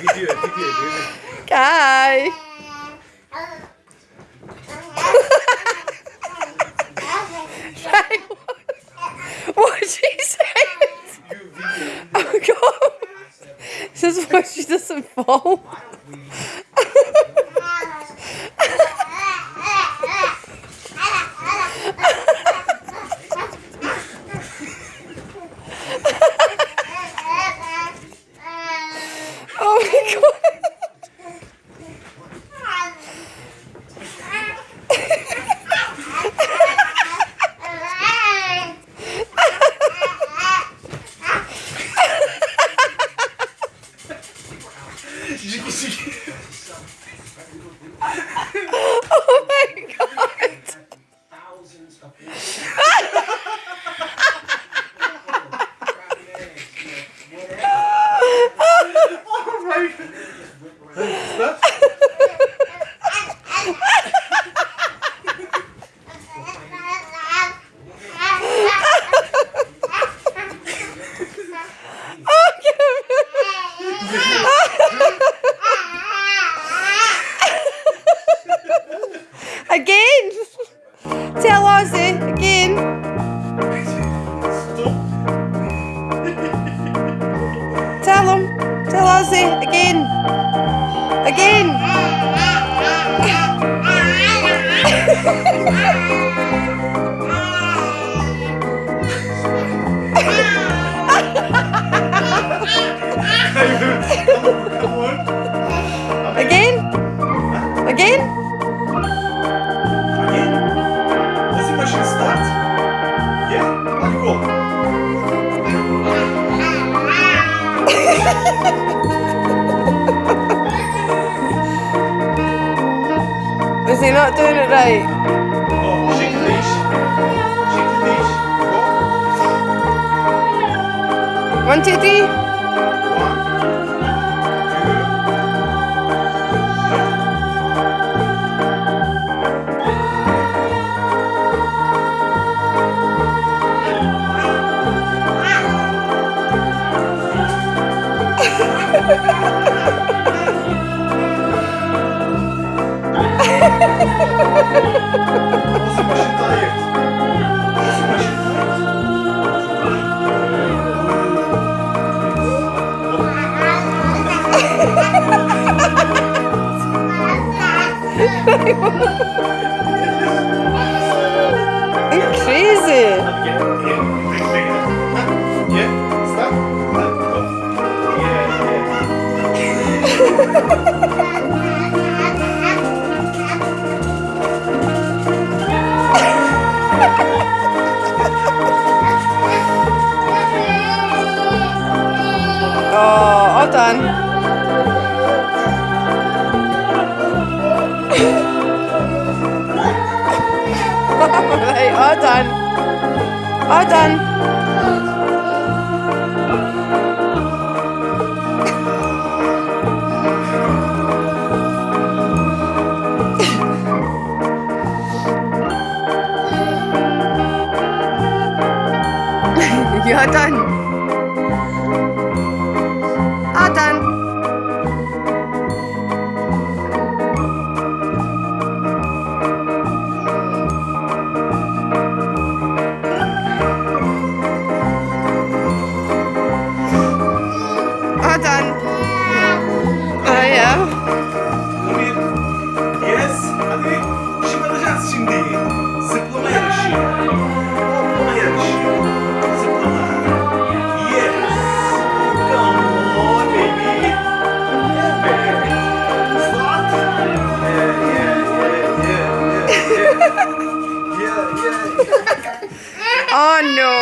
Video. Kai. Kai, what- what she say? Oh god. This is why she doesn't fall. Again. Again. Again. Again. What's the question? Start? Yeah? Go. Is he not doing it right? One, two, three. 아이 고. Right, all Oh no.